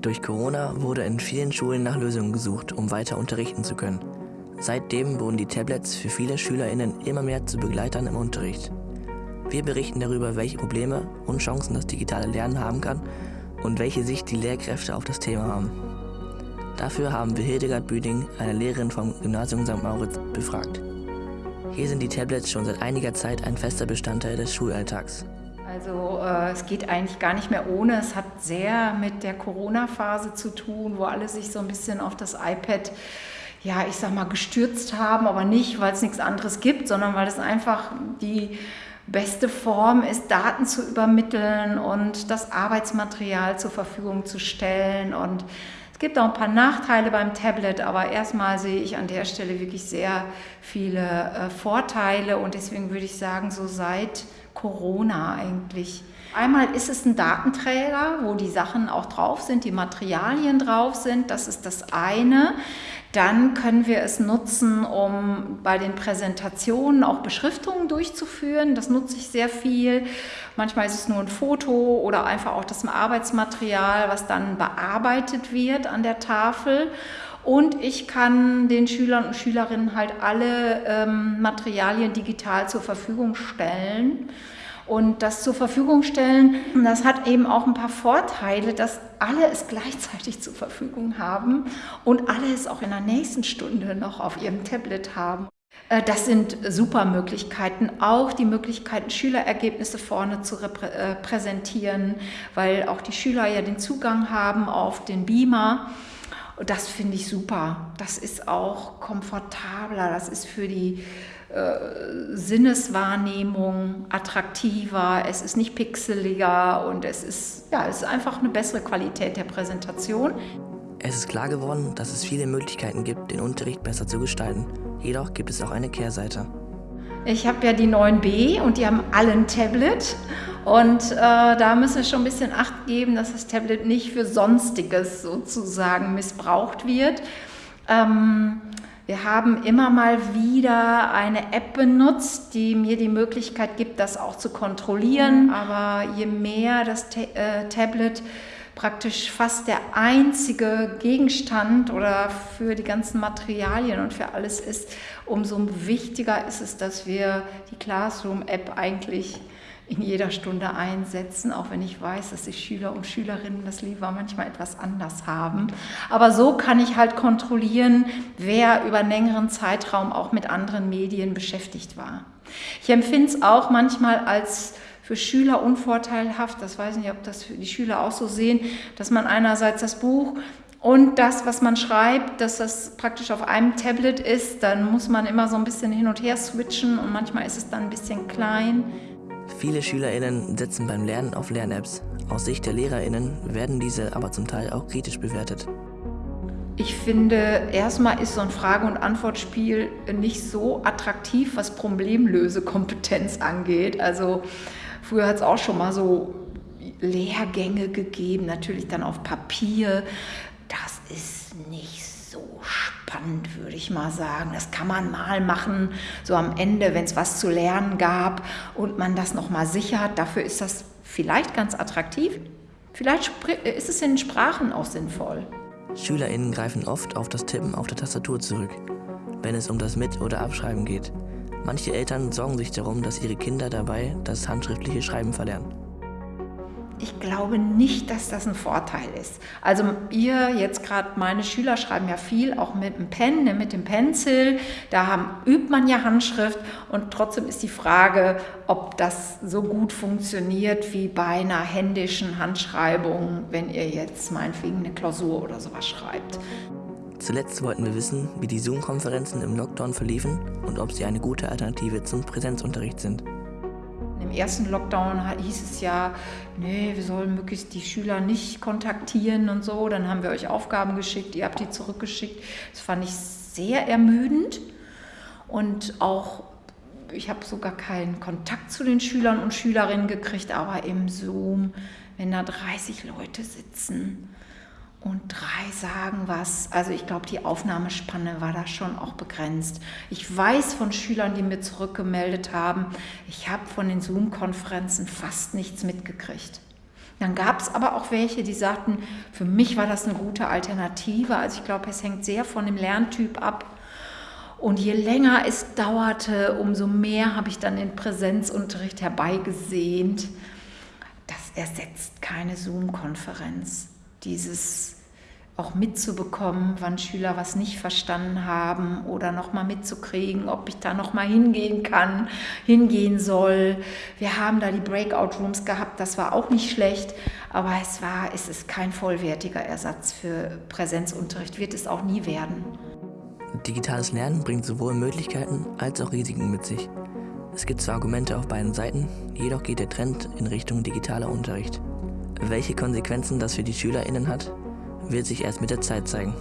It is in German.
Durch Corona wurde in vielen Schulen nach Lösungen gesucht, um weiter unterrichten zu können. Seitdem wurden die Tablets für viele SchülerInnen immer mehr zu Begleitern im Unterricht. Wir berichten darüber, welche Probleme und Chancen das digitale Lernen haben kann und welche Sicht die Lehrkräfte auf das Thema haben. Dafür haben wir Hildegard Büding, eine Lehrerin vom Gymnasium St. Mauritz, befragt. Hier sind die Tablets schon seit einiger Zeit ein fester Bestandteil des Schulalltags. Also äh, es geht eigentlich gar nicht mehr ohne. Es hat sehr mit der Corona-Phase zu tun, wo alle sich so ein bisschen auf das iPad, ja, ich sag mal, gestürzt haben, aber nicht, weil es nichts anderes gibt, sondern weil es einfach die beste Form ist, Daten zu übermitteln und das Arbeitsmaterial zur Verfügung zu stellen. Und es gibt auch ein paar Nachteile beim Tablet, aber erstmal sehe ich an der Stelle wirklich sehr viele äh, Vorteile und deswegen würde ich sagen, so seit Corona eigentlich. Einmal ist es ein Datenträger, wo die Sachen auch drauf sind, die Materialien drauf sind, das ist das eine. Dann können wir es nutzen, um bei den Präsentationen auch Beschriftungen durchzuführen. Das nutze ich sehr viel. Manchmal ist es nur ein Foto oder einfach auch das Arbeitsmaterial, was dann bearbeitet wird an der Tafel. Und ich kann den Schülern und Schülerinnen halt alle ähm, Materialien digital zur Verfügung stellen. Und das zur Verfügung stellen, das hat eben auch ein paar Vorteile, dass alle es gleichzeitig zur Verfügung haben und alle es auch in der nächsten Stunde noch auf ihrem Tablet haben. Äh, das sind super Möglichkeiten, auch die Möglichkeiten, Schülerergebnisse vorne zu äh, präsentieren, weil auch die Schüler ja den Zugang haben auf den Beamer. Das finde ich super. Das ist auch komfortabler, das ist für die äh, Sinneswahrnehmung attraktiver, es ist nicht pixeliger und es ist, ja, es ist einfach eine bessere Qualität der Präsentation. Es ist klar geworden, dass es viele Möglichkeiten gibt, den Unterricht besser zu gestalten. Jedoch gibt es auch eine Kehrseite. Ich habe ja die 9b und die haben alle ein Tablet. Und äh, da müssen wir schon ein bisschen Acht geben, dass das Tablet nicht für Sonstiges sozusagen missbraucht wird. Ähm, wir haben immer mal wieder eine App benutzt, die mir die Möglichkeit gibt, das auch zu kontrollieren. Aber je mehr das Ta äh, Tablet praktisch fast der einzige Gegenstand oder für die ganzen Materialien und für alles ist, umso wichtiger ist es, dass wir die Classroom-App eigentlich in jeder Stunde einsetzen, auch wenn ich weiß, dass die Schüler und Schülerinnen das lieber manchmal etwas anders haben. Aber so kann ich halt kontrollieren, wer über einen längeren Zeitraum auch mit anderen Medien beschäftigt war. Ich empfinde es auch manchmal als für Schüler unvorteilhaft, das weiß ich nicht, ob das die Schüler auch so sehen, dass man einerseits das Buch und das, was man schreibt, dass das praktisch auf einem Tablet ist, dann muss man immer so ein bisschen hin und her switchen und manchmal ist es dann ein bisschen klein. Viele SchülerInnen setzen beim Lernen auf Lern-Apps. Aus Sicht der LehrerInnen werden diese aber zum Teil auch kritisch bewertet. Ich finde, erstmal ist so ein Frage- und Antwortspiel nicht so attraktiv, was Problemlösekompetenz angeht. Also früher hat es auch schon mal so Lehrgänge gegeben, natürlich dann auf Papier. Das ist nicht so spannend, würde ich mal sagen. Das kann man mal machen, so am Ende, wenn es was zu lernen gab und man das nochmal sichert. Dafür ist das vielleicht ganz attraktiv. Vielleicht ist es in Sprachen auch sinnvoll. SchülerInnen greifen oft auf das Tippen auf der Tastatur zurück, wenn es um das Mit- oder Abschreiben geht. Manche Eltern sorgen sich darum, dass ihre Kinder dabei das handschriftliche Schreiben verlernen. Ich glaube nicht, dass das ein Vorteil ist. Also ihr jetzt gerade, meine Schüler schreiben ja viel, auch mit dem Pen, ne, mit dem Pencil. Da haben, übt man ja Handschrift und trotzdem ist die Frage, ob das so gut funktioniert wie bei einer händischen Handschreibung, wenn ihr jetzt meinetwegen eine Klausur oder sowas schreibt. Zuletzt wollten wir wissen, wie die Zoom-Konferenzen im Lockdown verliefen und ob sie eine gute Alternative zum Präsenzunterricht sind ersten Lockdown hieß es ja, nee, wir sollen möglichst die Schüler nicht kontaktieren und so. Dann haben wir euch Aufgaben geschickt, ihr habt die zurückgeschickt. Das fand ich sehr ermüdend und auch ich habe sogar keinen Kontakt zu den Schülern und Schülerinnen gekriegt, aber im Zoom, wenn da 30 Leute sitzen und drei sagen was. Also ich glaube, die Aufnahmespanne war da schon auch begrenzt. Ich weiß von Schülern, die mir zurückgemeldet haben, ich habe von den Zoom-Konferenzen fast nichts mitgekriegt. Dann gab es aber auch welche, die sagten, für mich war das eine gute Alternative. Also ich glaube, es hängt sehr von dem Lerntyp ab. Und je länger es dauerte, umso mehr habe ich dann den Präsenzunterricht herbeigesehnt. Das ersetzt keine Zoom-Konferenz. Dieses auch mitzubekommen, wann Schüler was nicht verstanden haben oder nochmal mitzukriegen, ob ich da nochmal hingehen kann, hingehen soll. Wir haben da die Breakout Rooms gehabt, das war auch nicht schlecht, aber es war, es ist kein vollwertiger Ersatz für Präsenzunterricht, wird es auch nie werden. Digitales Lernen bringt sowohl Möglichkeiten als auch Risiken mit sich. Es gibt zwar Argumente auf beiden Seiten, jedoch geht der Trend in Richtung digitaler Unterricht. Welche Konsequenzen das für die SchülerInnen hat, wird sich erst mit der Zeit zeigen.